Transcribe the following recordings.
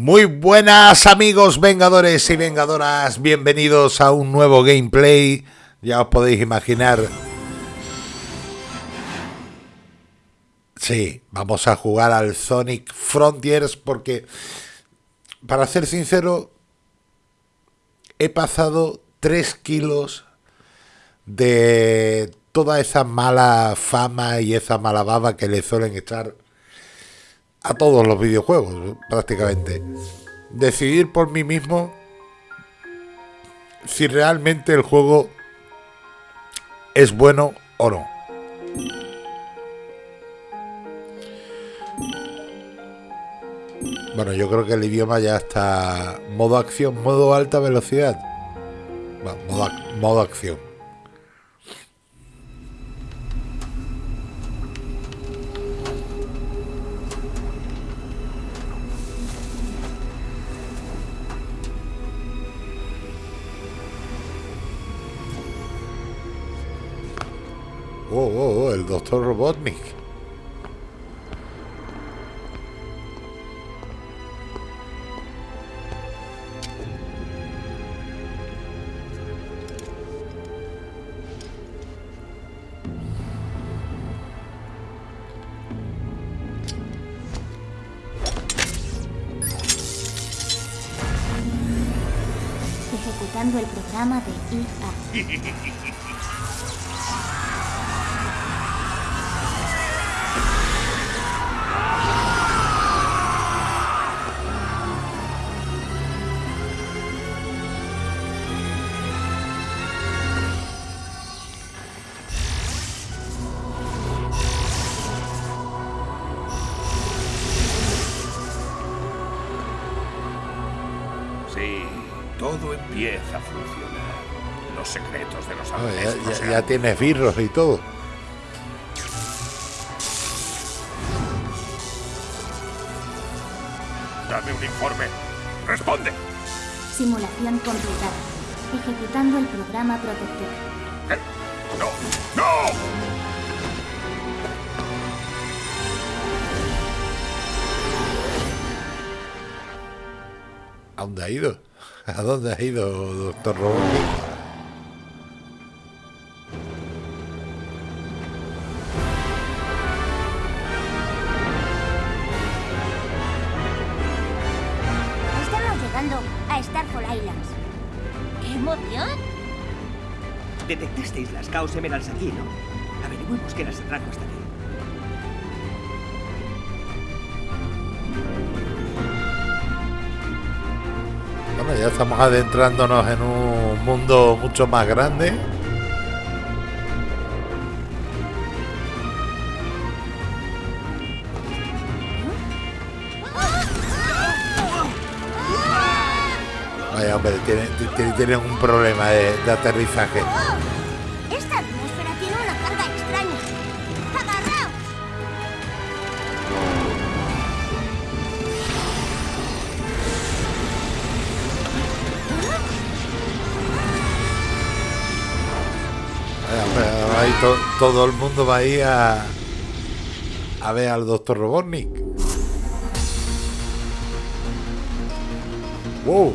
Muy buenas amigos vengadores y vengadoras, bienvenidos a un nuevo gameplay, ya os podéis imaginar. Sí, vamos a jugar al Sonic Frontiers porque, para ser sincero, he pasado 3 kilos de toda esa mala fama y esa mala baba que le suelen echar a todos los videojuegos, prácticamente. Decidir por mí mismo si realmente el juego es bueno o no. Bueno, yo creo que el idioma ya está modo acción, modo alta velocidad. modo, modo acción. Oh, oh, oh, el doctor Robotnik. Todo empieza a funcionar. Los secretos de los Ah, ancestros ya, ya- eran ya tienes birros y todo. Dame un informe. Responde. Simulación completada. Ejecutando el programa protector. ¿Qué? No, no. ¿A dónde ha ido? ¿A dónde ha ido, doctor Robotnik? Estamos llegando a Starfall Islands. ¡Qué emoción! Detectasteis las Chaos Emeralds aquí, ¿no? Averigüemos qué las atrajo hasta aquí. Estamos adentrándonos en un mundo mucho más grande. Vaya, hombre, tienen, tienen- un problema de aterrizaje. To- todo el mundo va a ir a, a ver al doctor Robotnik. Wow.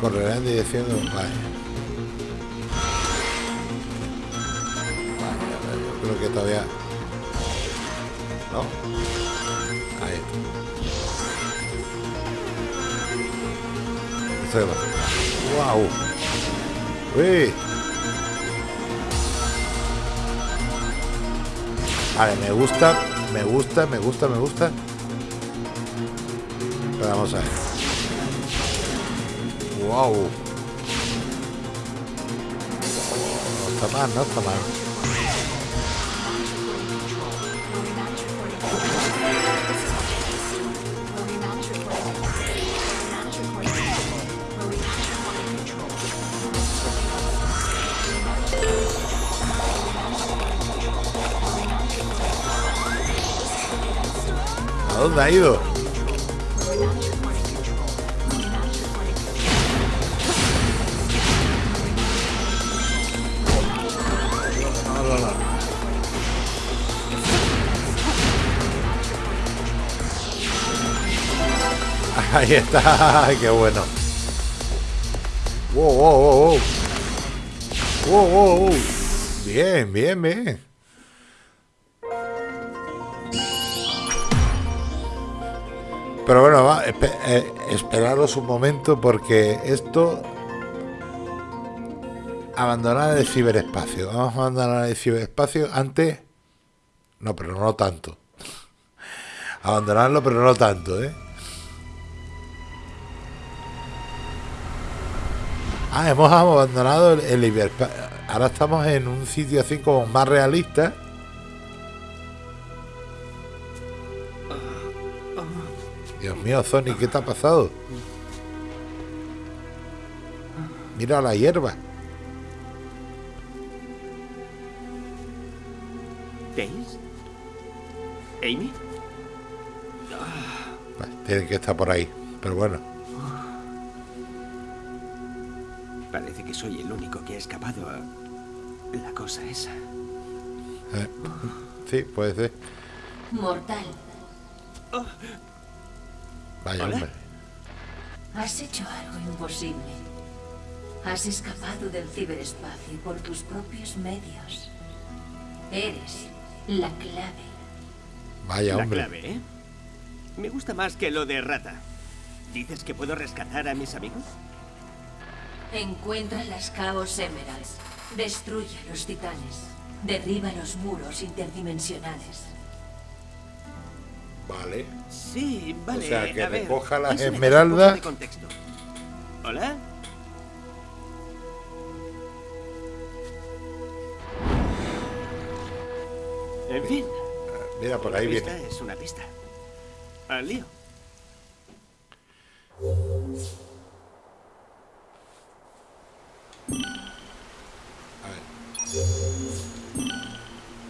Correrá en dirección de... Vaya, vaya, yo creo que todavía... No. Ahí está. Esto es ¡Wow! ¡Uy! Vale, me gusta, me gusta, me gusta, me gusta. Pero vamos a ver. ¡Wow! No está mal, no está mal. dónde ha ido? Ahí está, qué bueno. Wow, wow, wow, wow. Wow, wow, wow. Bien, bien, bien. Pero bueno, va, espe- eh, esperaros un momento porque esto... Abandonar el ciberespacio. Vamos a abandonar el ciberespacio antes... No, pero no tanto. Abandonarlo, pero no tanto, ¿eh? Ah, hemos abandonado el, el. Ahora estamos en un sitio así como más realista. Dios mío, Sonic, ¿qué te ha pasado? Mira la hierba. ¿Tails? ¿Amy? Vale, tiene que estar por ahí. Pero bueno, Parece que soy el único que ha escapado a la cosa esa. eh, sí, puede ser. Mortal, Vaya Hola. hombre. has hecho algo imposible. Has escapado del ciberespacio por tus propios medios. Eres la clave. Vaya la hombre. clave, ¿eh? Me gusta más que lo de rata. ¿Dices que puedo rescatar a mis amigos? Encuentra las Chaos Emeralds. Destruye a los titanes. Derriba los muros interdimensionales. Vale. Sí, vale. sea, que a ver, recoja las eso necesita esmeraldas. de contexto. ¿Hola? En fin, Mira, por ahí esta viene. es una pista. Al lío.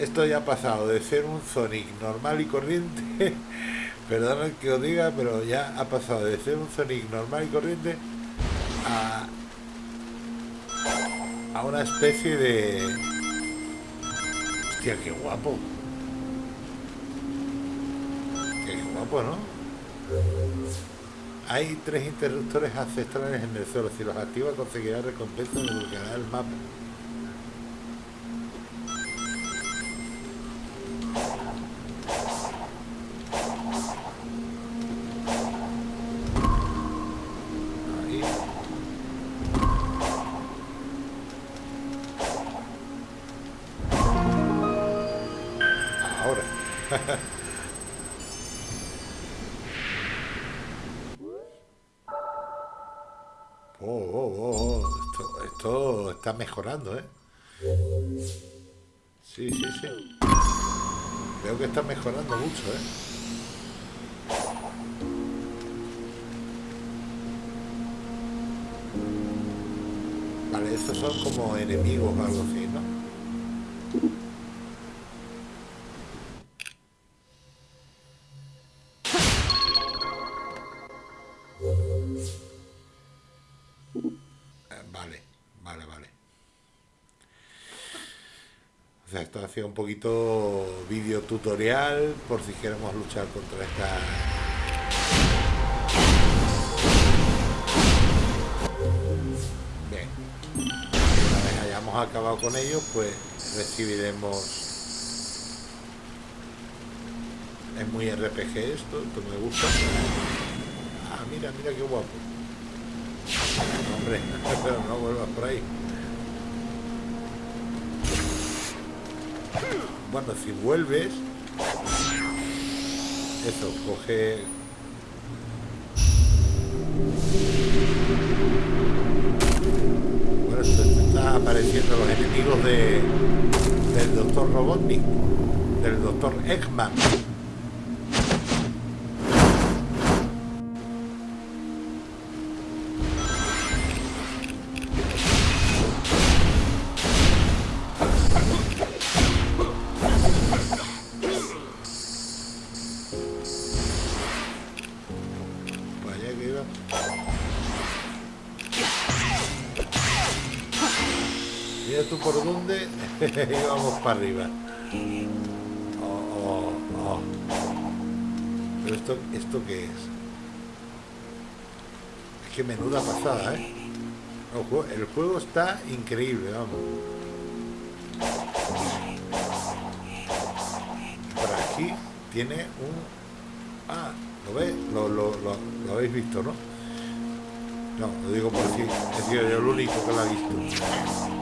Esto ya ha pasado de ser un Sonic normal y corriente. Perdón que os diga, pero ya ha pasado de ser un Sonic normal y corriente a, a una especie de. Hostia, qué guapo. Qué guapo, ¿no? Hay tres interruptores ancestrales en el suelo. Si los activa, conseguirá recompensa y desbloqueará el mapa. Oh, oh, oh, oh. Esto, esto está mejorando, ¿eh? Sí, sí, sí. Veo que está mejorando mucho, ¿eh? Vale, estos son como enemigos o algo así, ¿no? Un poquito vídeo tutorial por si queremos luchar contra esta... Bien. Una vez hayamos acabado con ellos, pues recibiremos... Es muy RPG esto, esto me gusta. Ah, mira, mira qué guapo. Hombre, pero no vuelvas por ahí. Bueno, si vuelves... Eso, coge... Bueno, esto esto está apareciendo los enemigos de, del Doctor Robotnik, del Doctor Eggman. dónde íbamos para arriba. Oh, oh, oh. Pero esto, ¿esto qué es? Qué menuda pasada, ¿eh? El juego, está increíble, vamos. Por aquí tiene un... Ah, ¿lo ves? Lo, lo, lo, habéis visto, ¿no? No, lo digo por si he sido el único que lo ha visto.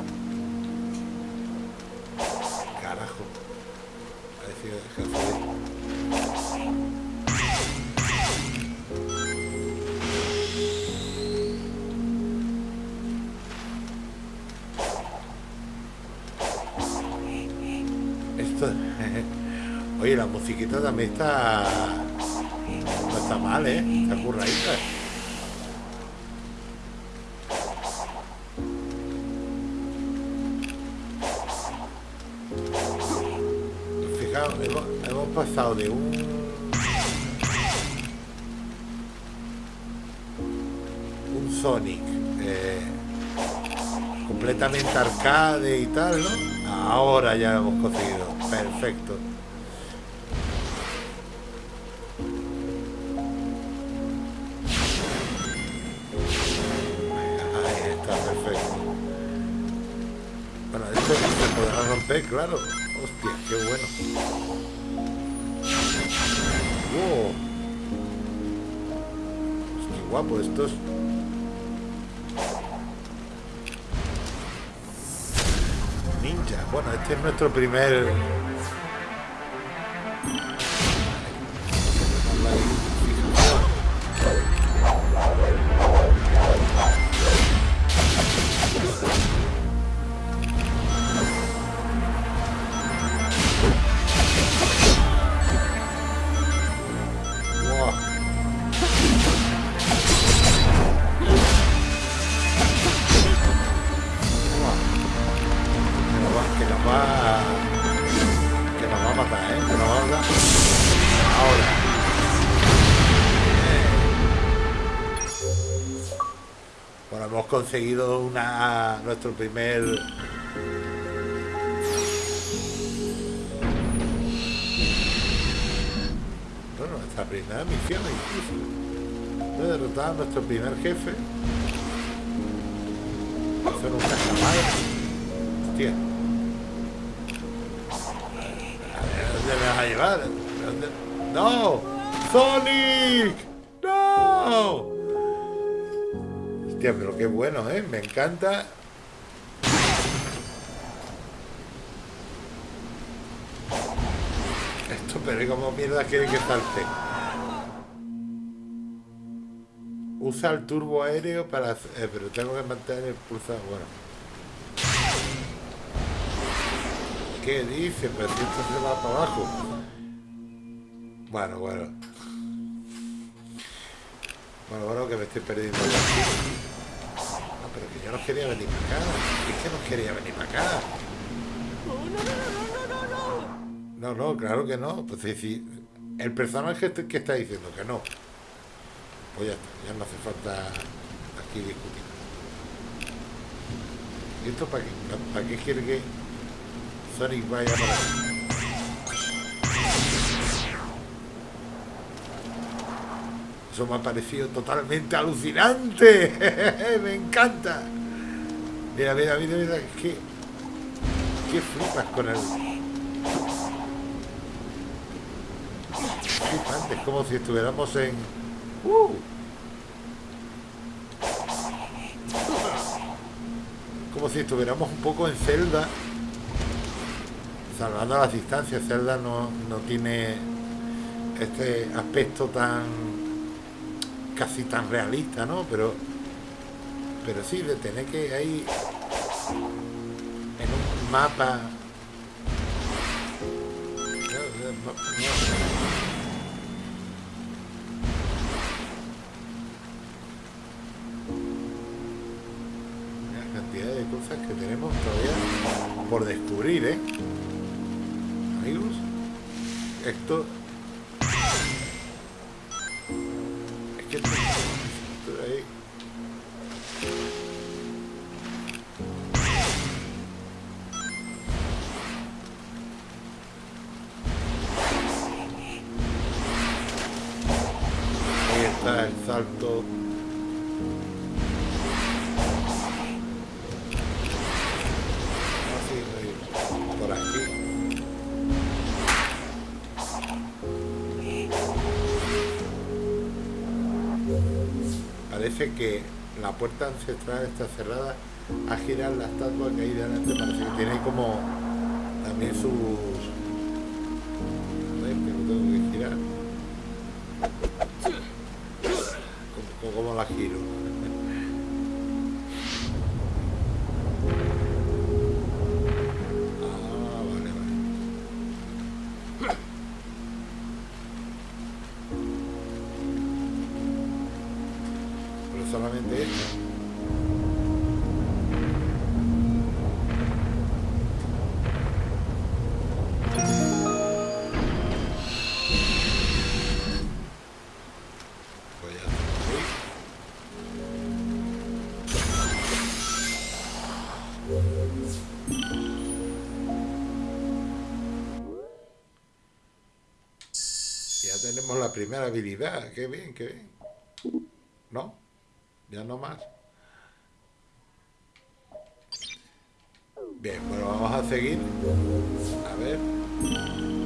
La musiquita también está... No está mal, ¿eh? Está curradita. Fijaos, hemos, hemos pasado de un... Un Sonic eh, completamente arcade y tal, ¿no? Ahora ya lo hemos conseguido. Perfecto. Bueno, esto se podrá romper, claro. Hostia, qué bueno. Wow. Guapo estos. Ninja. Bueno, este es nuestro primer. Conseguido una nuestro primer bueno, nuestra primera misión incluso. Hemos derrotado a nuestro primer jefe. Hacer un cajamal. Hostia. A ver, ¿a ¿dónde me vas a llevar? ¡No! ¡Sonic! ¡No! Hostia, pero qué bueno, ¿eh? Me encanta. Esto, pero como mierda quiere que salte? Usa el turbo aéreo para... eh, pero tengo que mantener el pulsado. Bueno. ¿Qué dice? Pero esto se va para abajo. Bueno, bueno. Bueno, bueno, que me estoy perdiendo. ya. No, pero que yo no quería venir para acá. Es que no quería venir para acá. No, no, claro que no. Pues si, si el personaje este que está diciendo que no, pues ya está, ya no hace falta aquí discutir. ¿Y esto para qué, para qué quiere que Sonic vaya para Me ha parecido totalmente alucinante. me encanta. Mira, mira, mira, mira, que, que flipas con el, flipante, es como si estuviéramos en... ¡Uh! Como si estuviéramos un poco en Zelda. Salvando las distancias, Zelda no, no tiene este aspecto tan casi tan realista, ¿no? Pero pero sí, de tener que ahí en un mapa. La cantidad de cosas que tenemos todavía por descubrir, ¿eh? Amigos, esto... salto Vamos a seguir por aquí. Parece que la puerta ancestral está cerrada a girar la estatua que hay delante. Parece que tiene como también sus... solamente esto. Ya tenemos la primera habilidad. Qué bien, qué bien. Ya no más. Bien, bueno, vamos a seguir. A ver.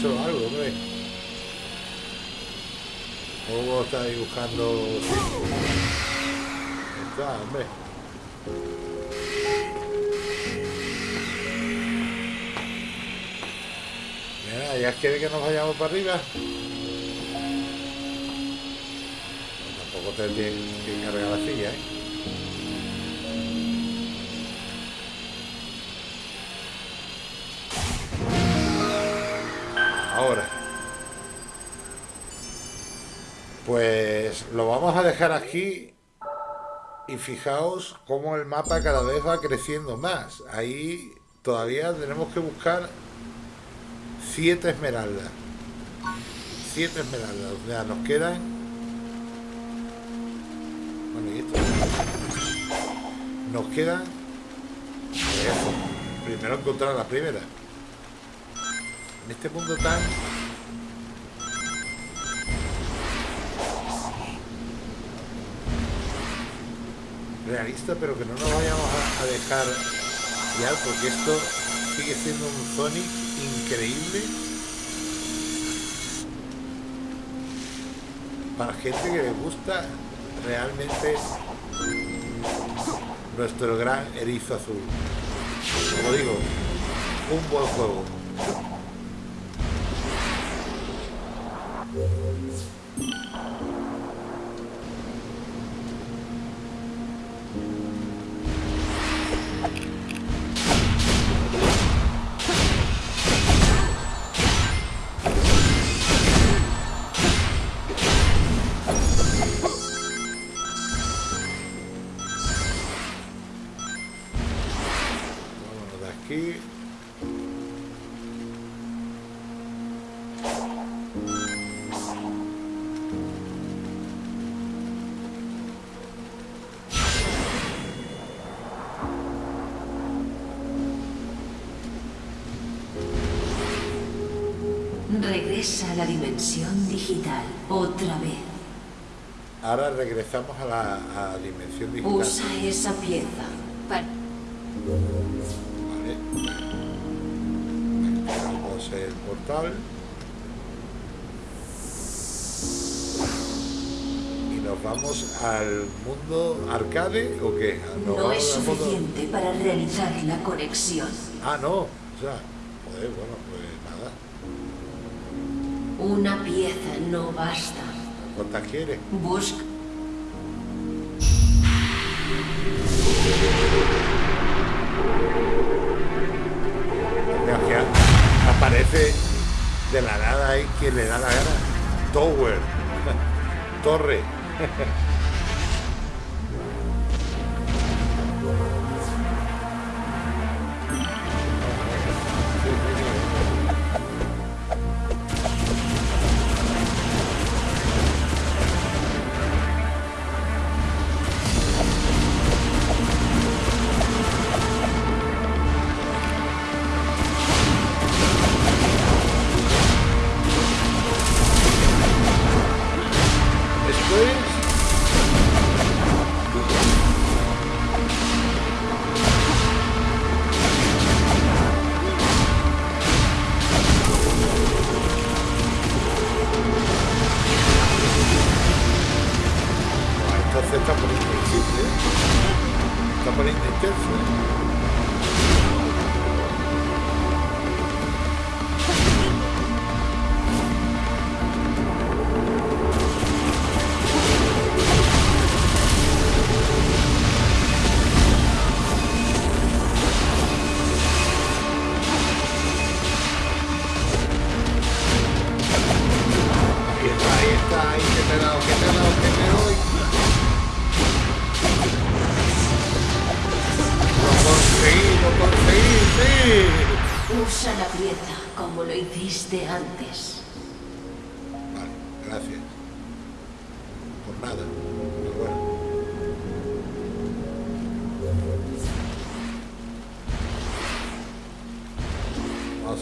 Hecho algo, hombre. ¿Cómo está dibujando? Está, hombre. Mira, ¿ya quiere que nos vayamos para arriba? Tampoco te tienes que cargar la silla, ¿eh? Ahora. Pues lo vamos a dejar aquí y fijaos cómo el mapa cada vez va creciendo más. Ahí todavía tenemos que buscar siete esmeraldas. Siete esmeraldas. O sea, nos quedan... Bueno, y esto... Nos quedan... Eso. Primero encontrar la primera. En este mundo tan realista, pero que no nos vayamos a, dejar ya, porque esto sigue siendo un Sonic increíble para gente que le gusta realmente nuestro gran erizo azul. Como digo, un buen juego. Regresa a la dimensión digital otra vez. Ahora regresamos a la, a la dimensión digital. Usa esa pieza para... Vale. El portal. Nos vamos al mundo arcade o qué? ¿Nos No es mundo- suficiente para realizar la conexión. Ah, no. O sea, joder, bueno, pues nada. Una pieza no basta. ¿Cuántas quieres? Busca. Aparece de la nada ahí quien le da la gana. Tower. Torre. Ha.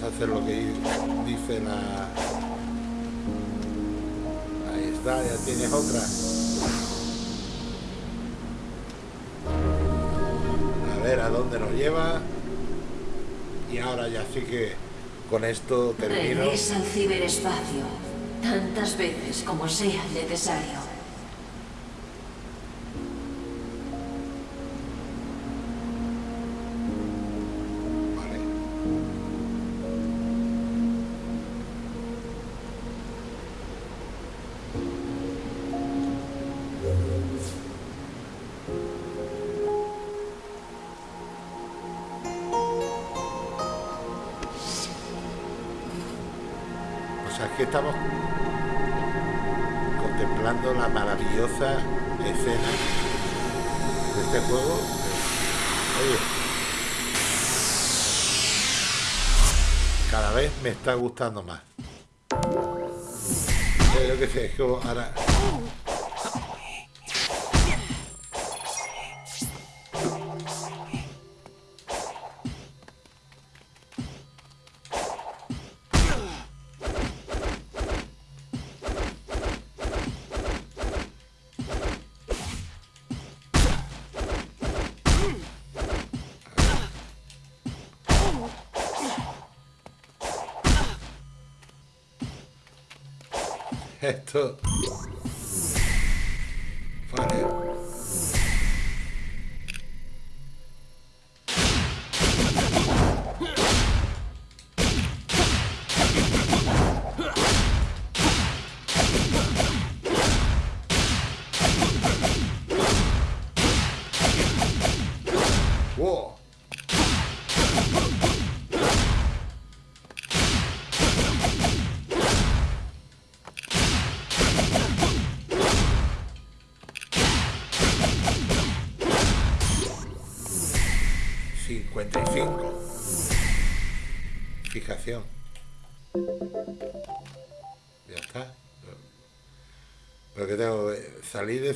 hacer lo que dice la... Ahí está, ya tienes otra. A ver a dónde nos lleva. Y ahora ya sí que con esto termino. Regresa al ciberespacio. Tantas veces como sea necesario. Sea, es que estamos contemplando la maravillosa escena de este juego. Cada vez me está gustando más. Yo qué sé, que ahora.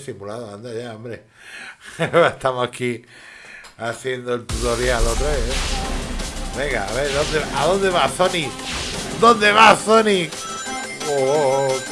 Simulado, anda ya, hombre. Estamos aquí haciendo el tutorial otra vez. ¿eh? Venga, a ver, ¿dónde, ¿a dónde va Sonic? ¿Dónde va Sonic? Oh, oh, oh.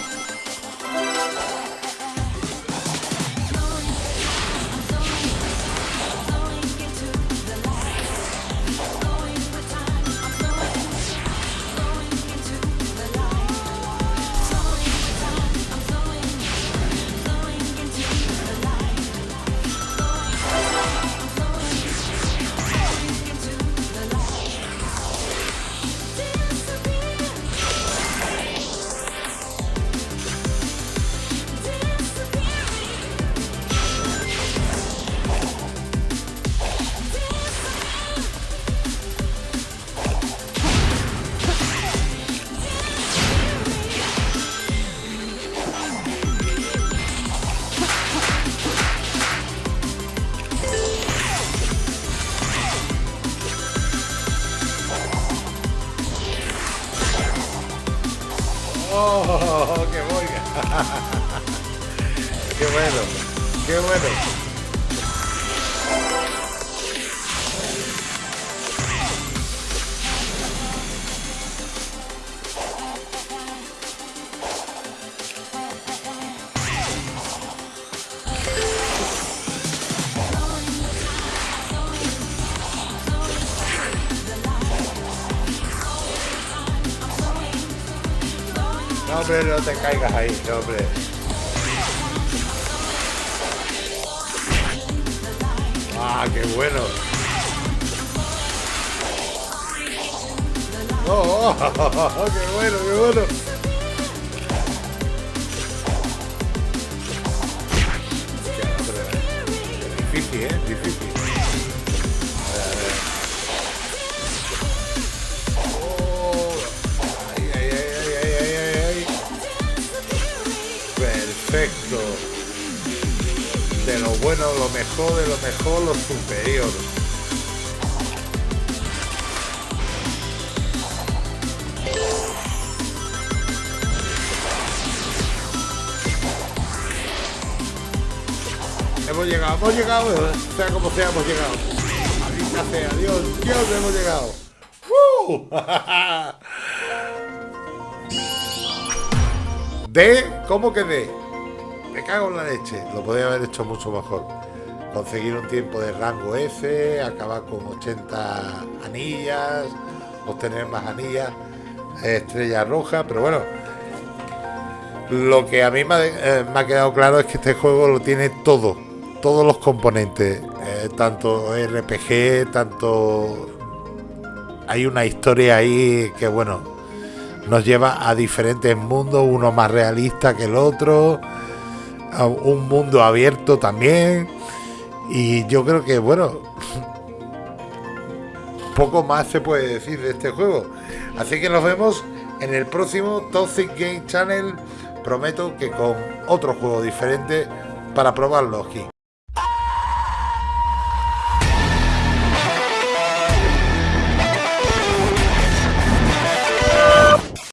¡Oh! ¡Qué boiga! ¡Qué bueno! ¡Qué bueno! No te caigas ahí, hombre. Ah, qué bueno. Oh, oh, oh, qué bueno, qué bueno. Difícil, ¿eh? Difícil. De lo bueno, lo mejor, de lo mejor, lo superior. Hemos llegado, hemos llegado, sea como sea, hemos llegado. Maldita sea, Dios, Dios, hemos llegado. ¡Uh! ¿De? ¿Cómo que de? Me cago en la leche. Lo podría haber hecho mucho mejor. Conseguir un tiempo de rango F, acabar con 80 anillas, obtener más anillas, estrella roja, pero bueno. Lo que a mí me ha, eh, quedado claro es que este juego lo tiene todo, todos los componentes, eh, tanto RPG, tanto... Hay una historia ahí que bueno, nos lleva a diferentes mundos, uno más realista que el otro, un mundo abierto también. Y yo creo que, bueno, poco más se puede decir de este juego. Así que nos vemos en el próximo Toxic Game Channel. Prometo que con otro juego diferente para probarlo aquí.